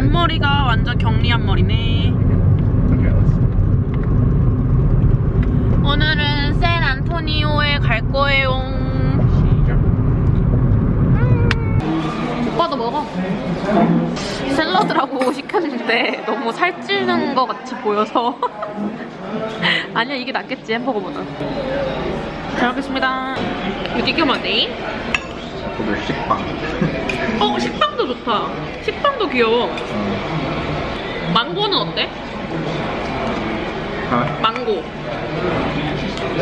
앞머리가 완전 격리 앞머리네. 오늘은 샌 안토니오에 갈 거예요. 오빠도 먹어. 샐러드라고 시켰는데 너무 살찌는 것 같이 보여서. 아니야, 이게 낫겠지, 햄버거보다. 잘 먹겠습니다. 되게 많네. 오늘 식빵. 어, 식빵도 좋다. 식빵도 귀여워. 망고는 어때? Huh? 망고.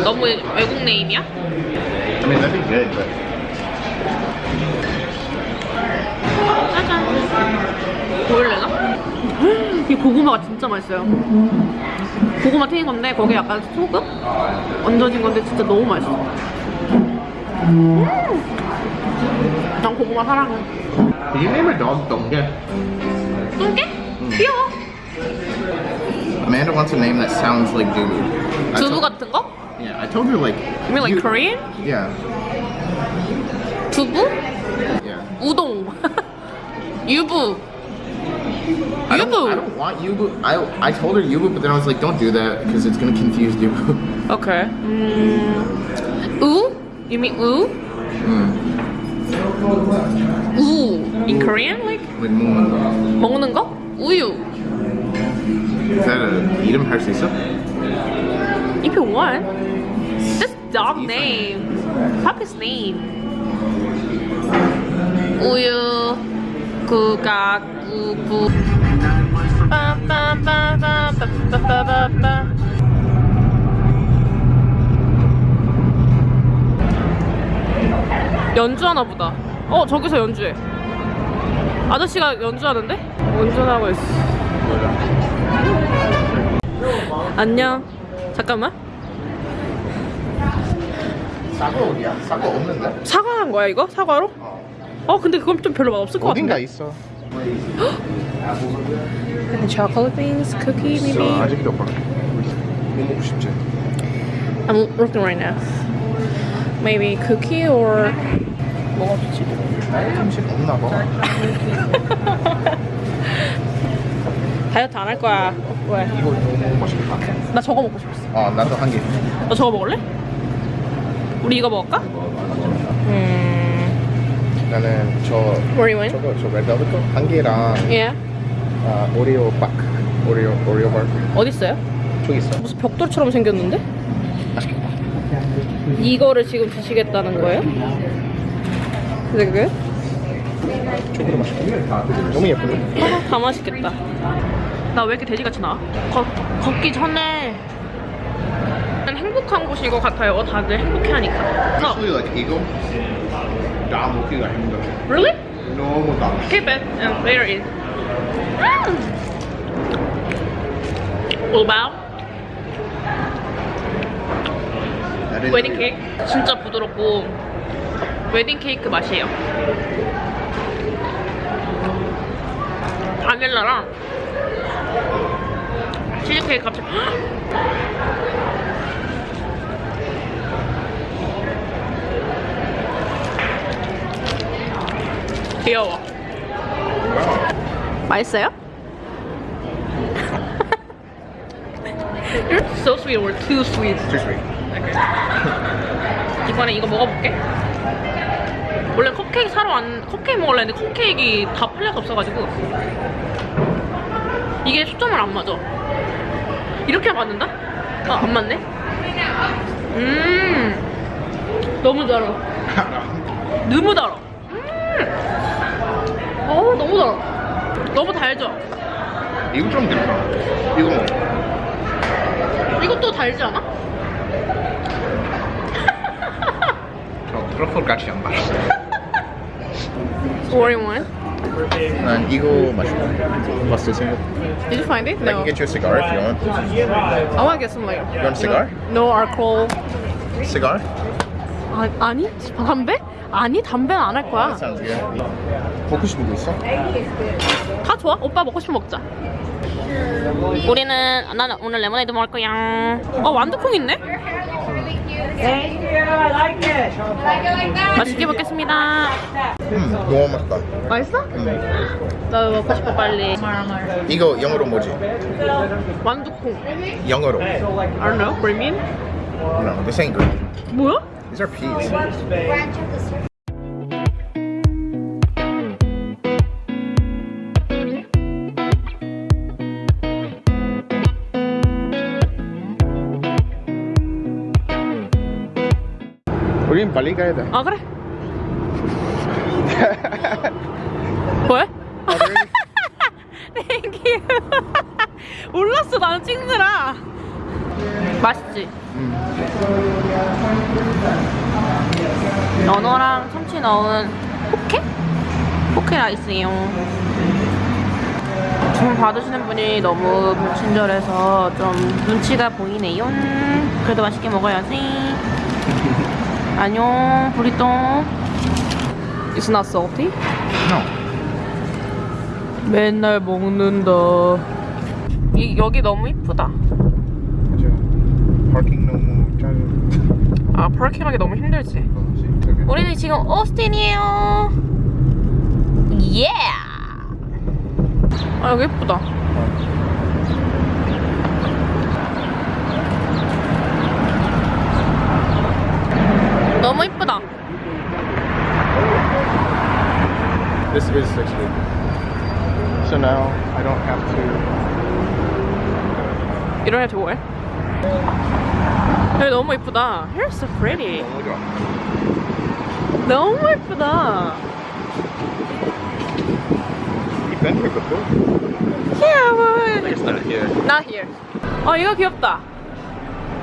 너무 외국 네임이야? I mean, that'd be good, but 짜잔. 보일래나? 이 고구마가 진짜 맛있어요. 고구마 튀긴 건데 거기에 약간 소금 얹어진 건데 진짜 너무 맛있어. 음. 난 고구마 사랑해. did you name your dog Donga? 뚱게? 귀여워. Amanda wants a name that sounds like Dubu. I 두부 told- 같은 거? Yeah, I told her like. You mean like you- Korean? Yeah, 두부? yeah. 우동. 유부. I don't, I 유부. don't want Yubu. I I told her Yubu, but then I was like, don't do that because it's gonna confuse Yubu. Okay. 음. 우? You mean 우? mm. 우. In Korean? Like Like 먹는 먹는 거? 우유. Is that a 이름 할 수 있어? If you want. Just dog name. Puppy's name. 우유. 구가 구부. 빠빠빠빠빠빠빠빠. 연주하나 보다. 어, 저기서 연주해. 아저씨가 연주하는데? 운전하고 있어. 안녕. 잠깐만. 사과 어디야? 사과 없는데? 사과한 거야 이거? 사과로? 어. 어 근데 그건 좀 별로 맛없을 것 어딘가 같은데. 있어. Chocolate beans, cookie maybe. 아직도 없어. 뭐 먹고 싶지? I'm looking right now. Maybe cookie or 뭐가 좋지? 음식 없나 봐. 다이어트 안 할 거야. 왜? 이거 너무 싶다. 나 저거 먹고 싶었어. 어, 나도 한 개. 너 저거 먹을래? 우리 이거 먹을까? 음. 나는 저 you? 저거 저 레드벨벳 한 개랑 Yeah. 아, 오리오 박. 오리오 오리오 박. 어디 있어요? 저기 있어. 무슨 벽돌처럼 생겼는데? 이거를 지금 드시겠다는 거예요? 네, 그게? 초코도 맛있겠다. 너무? 아, 다 맛있겠다. 나 왜 이렇게 돼지같이 나와? 걷, 걷기 전에 난 행복한 곳인 것 같아요. 다들 행복해하니까. eagle. 다 먹기가 힘들어. really? 너무 다. Keep it and later eat. About 웨딩 케이크? 진짜 부드럽고 웨딩 케이크 맛이에요. 바닐라랑 치즈 케이크 갑자기 귀여워. 맛있어요? You're so sweet or too sweet. Too sweet. 이번에 이거 먹어볼게. 원래 컵케이크 사러 왔, 컵케이크 먹으려 했는데 컵케이크 다 팔려서 없어가지고 이게 초점을 안 맞아. 이렇게 맞는다? 아, 안 맞네? 음, 너무 달아. 너무 달아. 음, 어, 너무 달아. 너무 달죠? 이거 좀 들까? 이거. 이것도 달지 않아? 트러플 같이 안 맛있어. What do you want? 난 이거 맛있어. 맛있어 생각. Did you find it? I can No. get you a cigar if you want. I want to get some like You want a cigar? no alcohol. Cigar? 아, 아니? 담배? 아니 담배는 안 할 거야 Sounds good. 먹고 싶은 거 있어? 다 좋아 오빠 먹고 싶으면 먹자 우리는 나는 오늘 레모네이드 먹을 거야 어 완두콩 있네? I like it. 맛있게 먹겠습니다. 음, 너무 맛있다. 맛있어? 나도 먹고 싶어 빨리. 이거 영어로 뭐지? 완두콩. 영어로. I don't know. you mean? No, this ain't green. 뭐야? These are peas. 우린 빨리 가야 돼. 아 그래. 왜? Thank you. 몰랐어 나는 찍느라. 맛있지? 연어랑 참치 넣은 poke? poke rice예요. 주문 받으시는 분이 너무 불친절해서 좀 눈치가 보이네요. 그래도 맛있게 먹어야지. 안녕, 브리또. It's not salty? No. 맨날 먹는다. 이, 여기 너무 이쁘다. 맞아. 파킹 너무 짜증. 아, 파킹하기 너무 힘들지. 우리는 지금 오스틴이에요. 예! 아, 여기 예쁘다. 너무 이쁘다. This is six week. So now I don't have to. 이런 애 좋아해? 여기 너무 이쁘다. Here's so pretty. 너무 이쁘다. You've been here before. 귀여워. It's not here. Not here. 어 이거 귀엽다.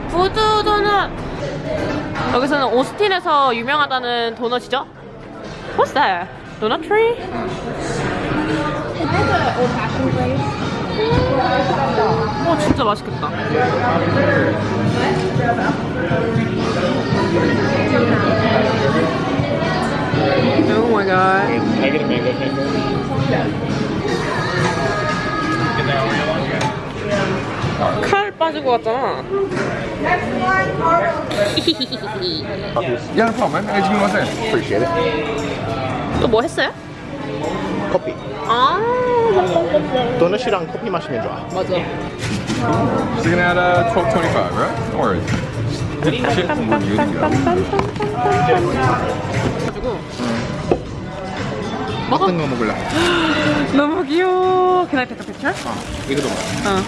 부두 도넛. 여기서는 오스틴에서 유명하다는 도넛이죠? What's that? Donut tree? 어 진짜 맛있겠다. Oh my god. Can I get a mango cake? 칼 빠진 것 같잖아. Yeah, no problem, man. Anything you want to say? Appreciate it. 또 뭐 했어요? 커피. 아 도넛이랑 커피 마시면 좋아. 맞아. At uh, 1225, right? No worries. Shit, we're using it. 가지고 먹어. 어떤 거 먹을래? 너무 귀여워. Can I take a picture? 어, 이거도 먹어. 어.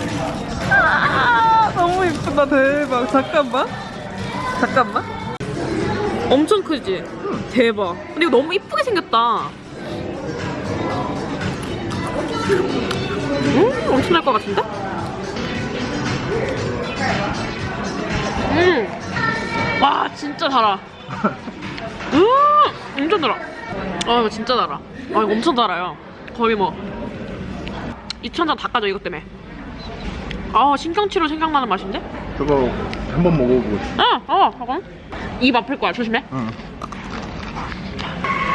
아, 너무 이쁘다. 대박. 잠깐만. 잠깐만. 엄청 크지? 대박. 근데 이거 너무 이쁘게 생겼다. 음, 엄청날 것 같은데? 음. 와, 진짜 달아. 음, 엄청 달아. 아, 이거 진짜 달아. 아, 이거 엄청 달아요. 거의 뭐. 2,000장 닦아줘, 이것 때문에. 아, 신경치료 생각나는 맛인데? 저거 한번 먹어보고 싶어. 어, 어, 잠깐. 입 아플 거야, 조심해. 응.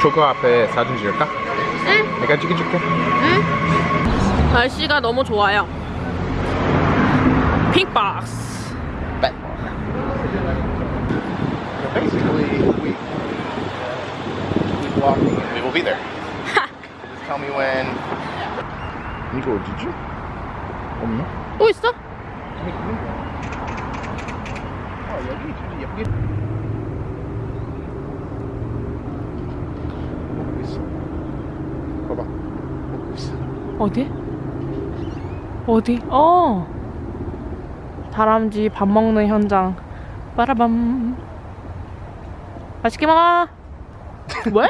저거 앞에 사진 찍을까? 응. 내가 찍어줄게. 응. 날씨가 너무 좋아요. 핑박스. Basically, we will be there. Just tell me when. 이거 어디지? 없나? 또 있어? 아 여기 진짜 예쁘게 먹고 있어. 봐봐, 먹고 있어. 어디? 어디? 어. 다람쥐 밥 먹는 현장. 빠라밤. 맛있게 먹어. 왜?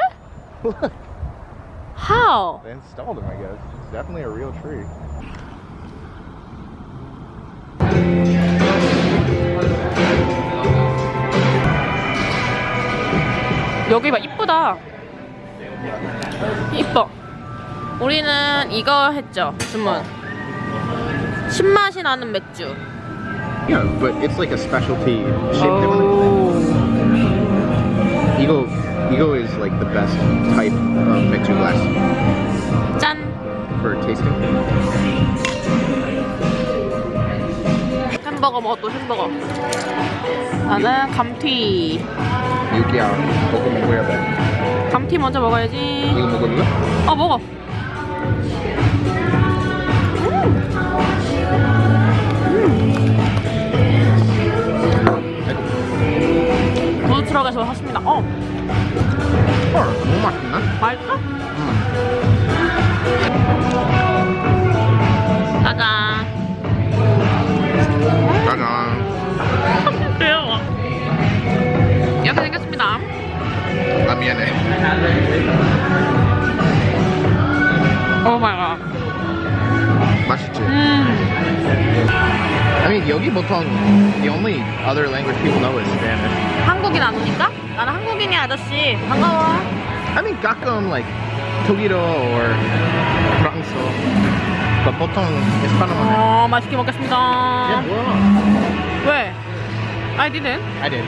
How? They installed them, I guess. It's definitely a real tree. 여기 봐 이쁘다. 이뻐. 우리는 이거 했죠 주문. 신맛이 나는 맥주. Yeah, but it's like a specialty shape Oh. different. Eagle, Eagle is like the best type of Mixu glass 짠. for tasting. 한 햄버거 먹어 또 햄버거. 나는 감튀. 여기야. 먹고 먹어야 돼. 감튀 먼저 먹어야지. 이거 먹을래? 어 먹어. 보통 the only other language people know is Spanish. 한국인 안 오니까? 나는 한국인이 아저씨. 반가워. I mean 가끔 like 독일어 or 프랑스어. but 보통 에스파노만 해. 어, 맛있게 먹겠습니다. 야 뭐야? 왜? I didn't. I did.